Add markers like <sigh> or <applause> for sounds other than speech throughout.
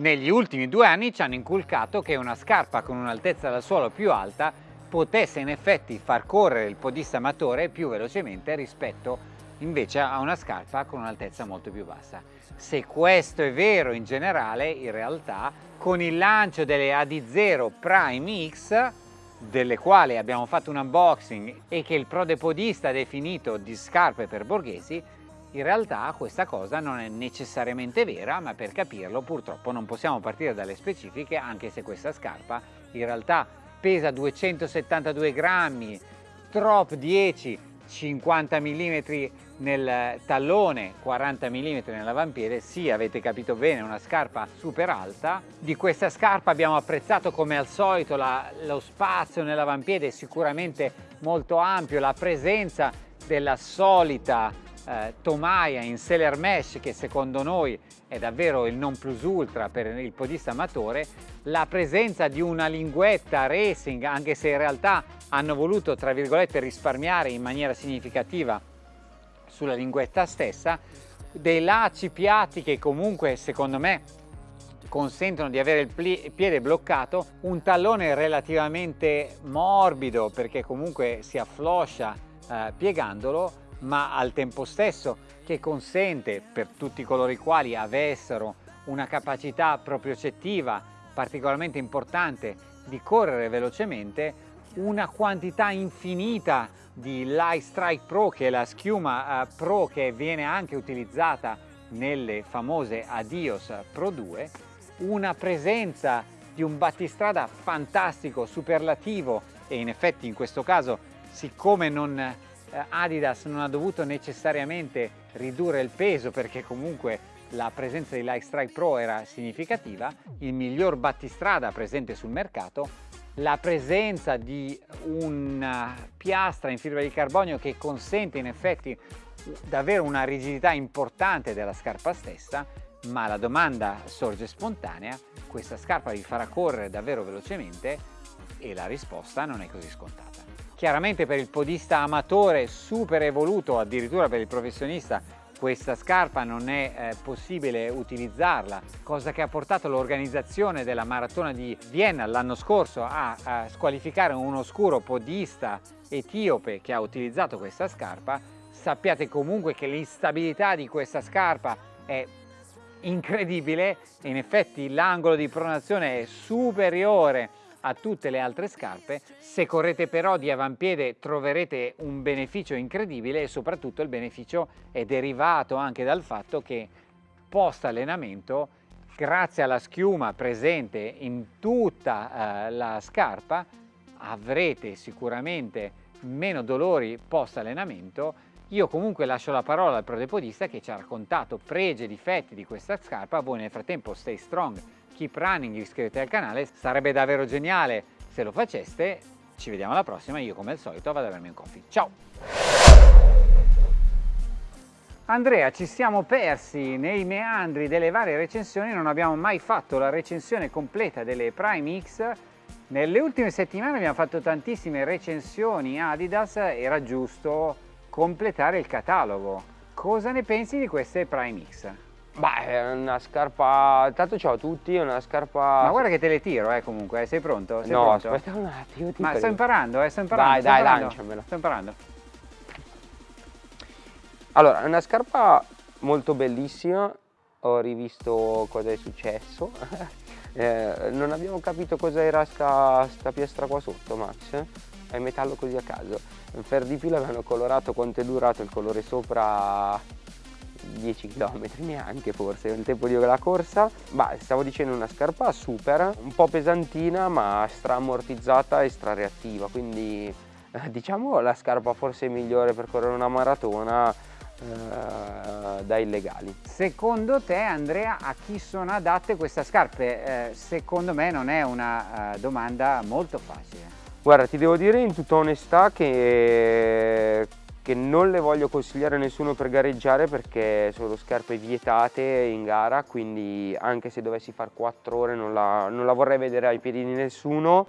negli ultimi due anni ci hanno inculcato che una scarpa con un'altezza dal suolo più alta potesse in effetti far correre il podista amatore più velocemente rispetto invece a una scarpa con un'altezza molto più bassa. Se questo è vero in generale, in realtà con il lancio delle AD0 Prime X delle quali abbiamo fatto un unboxing e che il prodepodista ha definito di scarpe per borghesi, in realtà questa cosa non è necessariamente vera, ma per capirlo purtroppo non possiamo partire dalle specifiche, anche se questa scarpa in realtà pesa 272 grammi, Trop 10, 50 mm nel tallone, 40 mm nell'avampiede, sì avete capito bene, una scarpa super alta. Di questa scarpa abbiamo apprezzato come al solito la, lo spazio nell'avampiede sicuramente molto ampio, la presenza della solita eh, tomaia in seller mesh che secondo noi è davvero il non plus ultra per il podista amatore, la presenza di una linguetta racing anche se in realtà hanno voluto tra virgolette risparmiare in maniera significativa sulla linguetta stessa, dei lacci piatti che comunque secondo me consentono di avere il piede bloccato, un tallone relativamente morbido perché comunque si affloscia eh, piegandolo ma al tempo stesso che consente per tutti coloro i quali avessero una capacità propriocettiva particolarmente importante di correre velocemente una quantità infinita di Light Strike Pro che è la schiuma uh, Pro che viene anche utilizzata nelle famose Adios Pro 2 una presenza di un battistrada fantastico, superlativo e in effetti in questo caso siccome non eh, Adidas non ha dovuto necessariamente ridurre il peso perché comunque la presenza di Light Strike Pro era significativa, il miglior battistrada presente sul mercato, la presenza di una piastra in fibra di carbonio che consente in effetti davvero una rigidità importante della scarpa stessa, ma la domanda sorge spontanea, questa scarpa vi farà correre davvero velocemente? E la risposta non è così scontata. Chiaramente per il podista amatore super evoluto, addirittura per il professionista, questa scarpa non è eh, possibile utilizzarla, cosa che ha portato l'organizzazione della maratona di Vienna l'anno scorso a, a squalificare un oscuro podista etiope che ha utilizzato questa scarpa. Sappiate comunque che l'instabilità di questa scarpa è incredibile in effetti l'angolo di pronazione è superiore a tutte le altre scarpe. Se correte però di avampiede troverete un beneficio incredibile e soprattutto il beneficio è derivato anche dal fatto che post allenamento grazie alla schiuma presente in tutta eh, la scarpa avrete sicuramente meno dolori post allenamento io comunque lascio la parola al prodepodista che ci ha raccontato pregi e difetti di questa scarpa. Voi nel frattempo stay strong keep running, iscrivetevi al canale, sarebbe davvero geniale se lo faceste. Ci vediamo alla prossima, io come al solito vado a bermi un coffee. Ciao! Andrea, ci siamo persi nei meandri delle varie recensioni, non abbiamo mai fatto la recensione completa delle Prime X. Nelle ultime settimane abbiamo fatto tantissime recensioni Adidas, era giusto completare il catalogo. Cosa ne pensi di queste Prime X? Beh, è una scarpa... Tanto ciao a tutti, è una scarpa... Ma guarda che te le tiro, eh, comunque, sei pronto? Sei no, pronto? aspetta un attimo. Ma sto imparando, eh, sto imparando. Dai, sto dai, imparando. lanciamela. Sto imparando. Allora, è una scarpa molto bellissima, ho rivisto cosa è successo. <laughs> eh, non abbiamo capito cosa era sta, sta piastra qua sotto, Max. È metallo così a caso. Per di più l'avevano colorato, quanto è durato il colore sopra 10 km neanche forse il tempo di la corsa. Ma stavo dicendo una scarpa super un po' pesantina ma stra ammortizzata e stra reattiva quindi eh, diciamo la scarpa forse migliore per correre una maratona eh, da illegali. Secondo te Andrea a chi sono adatte queste scarpe? Eh, secondo me non è una uh, domanda molto facile. Guarda, ti devo dire in tutta onestà che che non le voglio consigliare a nessuno per gareggiare perché sono scarpe vietate in gara quindi anche se dovessi fare 4 ore non la, non la vorrei vedere ai piedi di nessuno.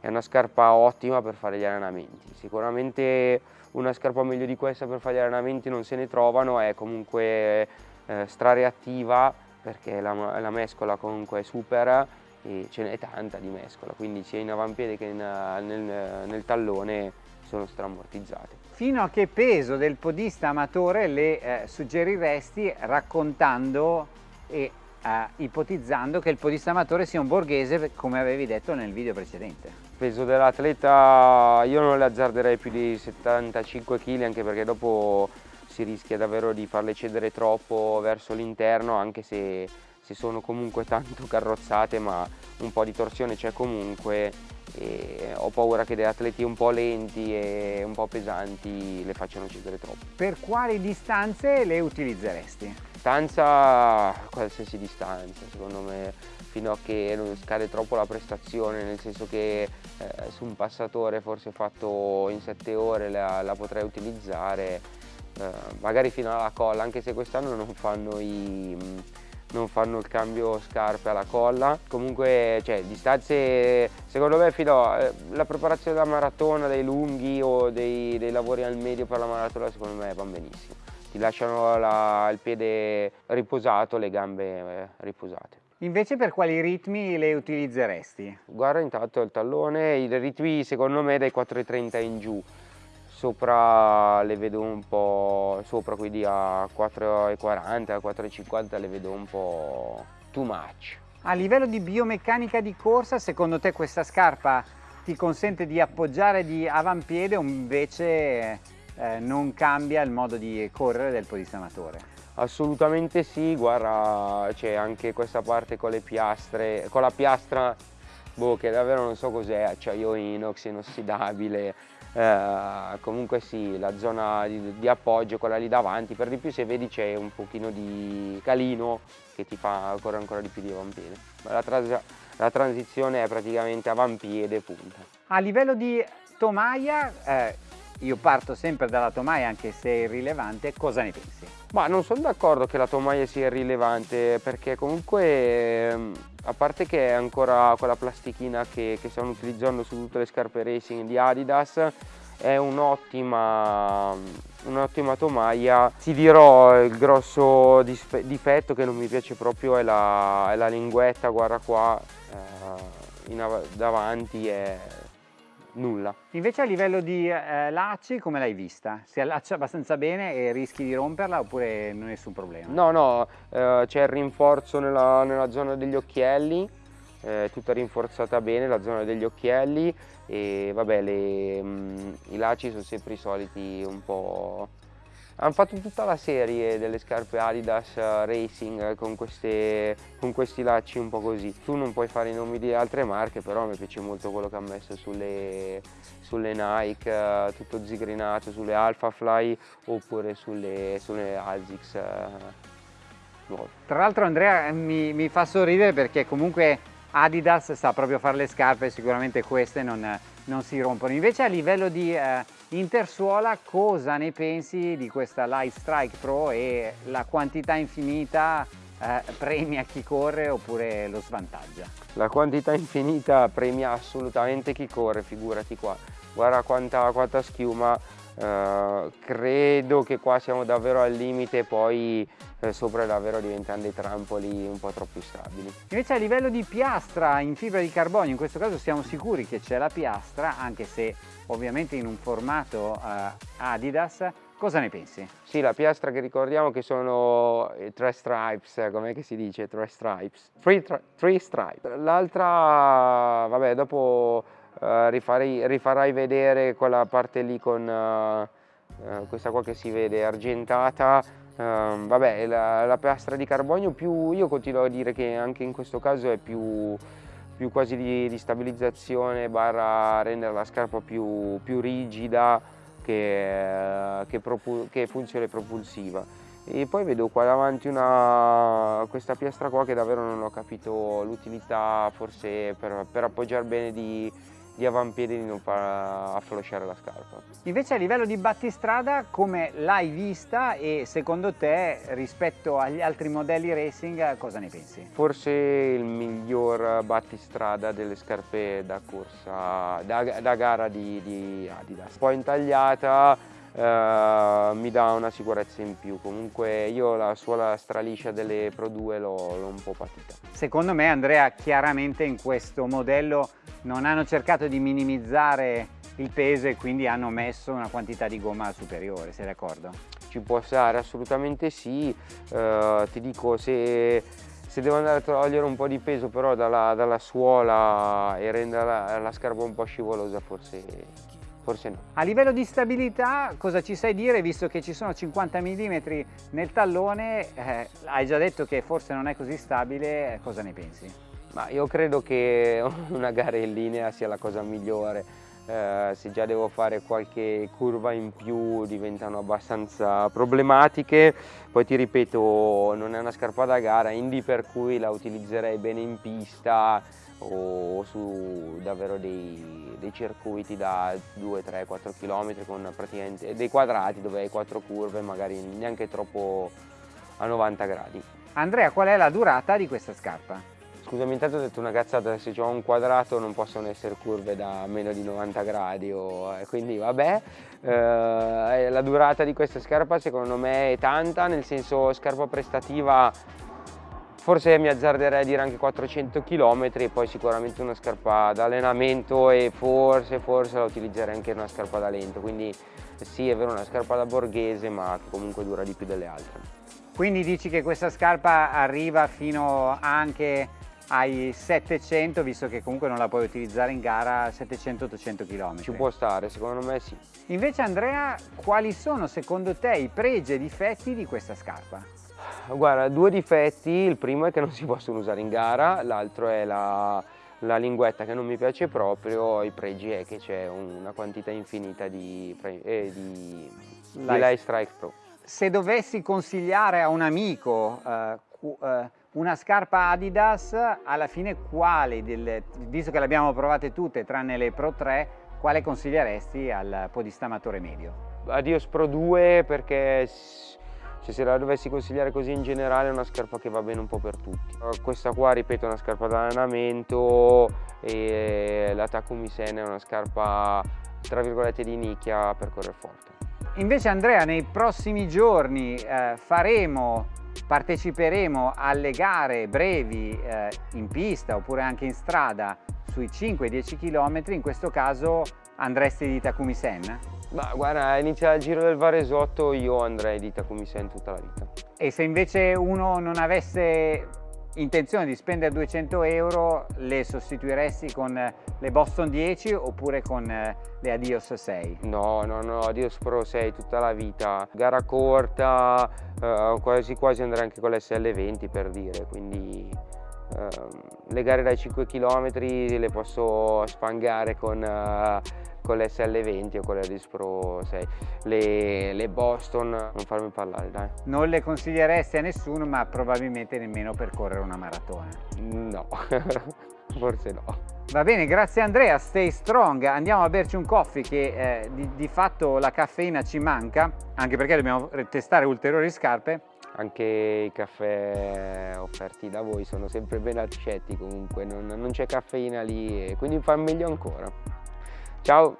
È una scarpa ottima per fare gli allenamenti. Sicuramente una scarpa meglio di questa per fare gli allenamenti non se ne trovano è comunque eh, strareattiva perché la, la mescola comunque è super e ce n'è tanta di mescola, quindi sia in avampiede che in, nel, nel tallone sono strammortizzate. Fino a che peso del podista amatore le eh, suggeriresti raccontando e eh, ipotizzando che il podista amatore sia un borghese come avevi detto nel video precedente? Il peso dell'atleta io non le azzarderei più di 75 kg anche perché dopo si rischia davvero di farle cedere troppo verso l'interno anche se, se sono comunque tanto <laughs> carrozzate ma un po' di torsione c'è comunque e ho paura che degli atleti un po' lenti e un po' pesanti le facciano cedere troppo. Per quali distanze le utilizzeresti? Distanza, qualsiasi distanza secondo me, fino a che non scade troppo la prestazione, nel senso che eh, su un passatore forse fatto in 7 ore la, la potrei utilizzare, eh, magari fino alla colla, anche se quest'anno non fanno i non fanno il cambio scarpe alla colla. Comunque, cioè, distanze, secondo me, fino alla preparazione della maratona, dei lunghi o dei, dei, lavori al medio per la maratona, secondo me vanno benissimo. Ti lasciano la, il piede riposato, le gambe eh, riposate. Invece per quali ritmi le utilizzeresti? Guarda intanto il tallone, i ritmi secondo me dai 4,30 in giù sopra le vedo un po' sopra quindi a 4,40 4,50 le vedo un po' too much a livello di biomeccanica di corsa secondo te questa scarpa ti consente di appoggiare di avampiede o invece eh, non cambia il modo di correre del podista amatore? Assolutamente sì, guarda c'è anche questa parte con le piastre, con la piastra boh, che davvero non so cos'è, acciaio inox inossidabile, eh, comunque sì, la zona di, di, appoggio, quella lì davanti, per di più se vedi c'è un pochino di calino che ti fa correre ancora di più di avampiede. La, trans la transizione è praticamente avampiede punta. A livello di tomaia, eh, io parto sempre dalla tomaia anche se è irrilevante, cosa ne pensi? Ma non sono d'accordo che la tomaia sia irrilevante perché comunque ehm, a parte che è ancora quella plastichina che, che stanno utilizzando su tutte le scarpe racing di Adidas è un'ottima un tomaia ti dirò il grosso difetto che non mi piace proprio è la, è la linguetta guarda qua eh, in, davanti è nulla. Invece a livello di eh, lacci come l'hai vista? Si allaccia abbastanza bene e rischi di romperla oppure non è nessun problema? No, no, eh, c'è il rinforzo nella, nella, zona degli occhielli, eh, tutta rinforzata bene la zona degli occhielli e vabbè le, mh, mm, i lacci sono sempre i soliti un po' Hanno fatto tutta la serie delle scarpe Adidas eh, Racing con, queste, con, questi lacci un po' così. Tu non puoi fare i nomi di altre marche, però mi piace molto quello che ha messo sulle, sulle Nike, eh, tutto zigrinato, sulle Alphafly oppure sulle, sulle Asics eh. Tra l'altro Andrea mi, mi fa sorridere perché comunque Adidas sa proprio fare le scarpe, sicuramente queste non non si rompono. Invece a livello di eh, intersuola cosa ne pensi di questa Light Strike Pro e la quantità infinita eh, premia chi corre oppure lo svantaggia? La quantità infinita premia assolutamente chi corre, figurati qua. Guarda quanta, quanta schiuma, eh, credo che qua siamo davvero al limite poi eh, sopra davvero diventano dei trampoli un po' troppo stabili. Invece a livello di piastra in fibra di carbonio, in questo caso siamo sicuri che c'è la piastra, anche se ovviamente in un formato eh, Adidas, Cosa ne pensi? Sì, la piastra che ricordiamo che sono tre stripes, com'è che si dice? Tre stripes? Three, three stripes. L'altra, vabbè, dopo uh, rifarei, rifarai vedere quella parte lì con uh, questa qua che si vede argentata Uh, vabbè, la, la, piastra di carbonio più, io continuo a dire che anche in questo caso è più, più quasi di, di, stabilizzazione barra rendere la scarpa più, più rigida che, che, che, funzione propulsiva. E poi vedo qua davanti una, questa piastra qua che davvero non ho capito l'utilità, forse per, per appoggiare bene di, di avampiede di non far afflosciare la scarpa. Invece a livello di battistrada come l'hai vista e secondo te rispetto agli altri modelli racing cosa ne pensi? Forse il miglior battistrada delle scarpe da corsa, da, da gara di, di Adidas. Un po' intagliata, eh, mi dà una sicurezza in più. Comunque io la suola straliscia delle Pro 2 l'ho un po' patita. Secondo me Andrea chiaramente in questo modello non hanno cercato di minimizzare il peso e quindi hanno messo una quantità di gomma superiore, sei d'accordo? Ci può stare, assolutamente sì, eh, ti dico se, se, devo andare a togliere un po' di peso però dalla, dalla suola e rendere la, la scarpa un po' scivolosa forse forse no. A livello di stabilità cosa ci sai dire visto che ci sono 50 mm nel tallone, eh, hai già detto che forse non è così stabile, cosa ne pensi? Ma io credo che <laughs> una gara in linea sia la cosa migliore, eh, se già devo fare qualche curva in più diventano abbastanza problematiche, poi ti ripeto non è una scarpa da gara, Indy per cui la utilizzerei bene in pista, o su davvero dei, dei circuiti da 2, 3, 4 km con praticamente dei quadrati dove hai quattro curve magari neanche troppo a 90 gradi. Andrea qual è la durata di questa scarpa? Scusami, intanto ho detto una cazzata, se ho un quadrato non possono essere curve da meno di 90 gradi, o, eh, quindi vabbè. Eh, la durata di questa scarpa secondo me è tanta, nel senso scarpa prestativa forse mi azzarderei a dire anche 400 km e poi sicuramente una scarpa da allenamento e forse, forse la utilizzerei anche una scarpa da lento, quindi sì è vero una scarpa da borghese ma che comunque dura di più delle altre. Quindi dici che questa scarpa arriva fino anche ai 700 visto che comunque non la puoi utilizzare in gara 700-800 km. Ci può stare, secondo me sì. Invece Andrea, quali sono secondo te i pregi e difetti di questa scarpa? Guarda, due difetti, il primo è che non si possono usare in gara, l'altro è la, la, linguetta che non mi piace proprio, i pregi è che c'è una quantità infinita di, eh, di, di Light Strike Pro. Se dovessi consigliare a un amico eh, eh, una scarpa Adidas, alla fine quale, delle, visto che le abbiamo provate tutte tranne le Pro 3, quale consiglieresti al podista amatore medio? Adios Pro 2 perché cioè, se la dovessi consigliare così in generale è una scarpa che va bene un po' per tutti. Uh, questa qua, ripeto, è una scarpa da allenamento e la Takumi Sen è una scarpa tra virgolette di nicchia per correre forte. Invece Andrea, nei prossimi giorni eh, faremo, parteciperemo alle gare brevi eh, in pista oppure anche in strada sui 5-10 km, in questo caso andresti di Takumi Sen? Ma guarda, inizia il giro del Varesotto, io andrei di Takumi Sen tutta la vita. E se invece uno non avesse intenzione di spendere 200 euro, le sostituiresti con le Boston 10 oppure con eh, le Adios 6? No, no, no, Adios Pro 6 tutta la vita. Gara corta, eh, quasi quasi andrei anche con l'SL20 per dire, quindi eh, le gare dai 5 km le posso spangare con... Eh, con le SL20 o con le Alice Pro 6 le, le, Boston non farmi parlare dai non le consiglieresti a nessuno ma probabilmente nemmeno per correre una maratona no <laughs> forse no Va bene, grazie Andrea, stay strong. Andiamo a berci un coffee che eh, di, di, fatto la caffeina ci manca, anche perché dobbiamo testare ulteriori scarpe. Anche i caffè offerti da voi sono sempre ben accetti comunque, non, non c'è caffeina lì, quindi fa meglio ancora. Ciao!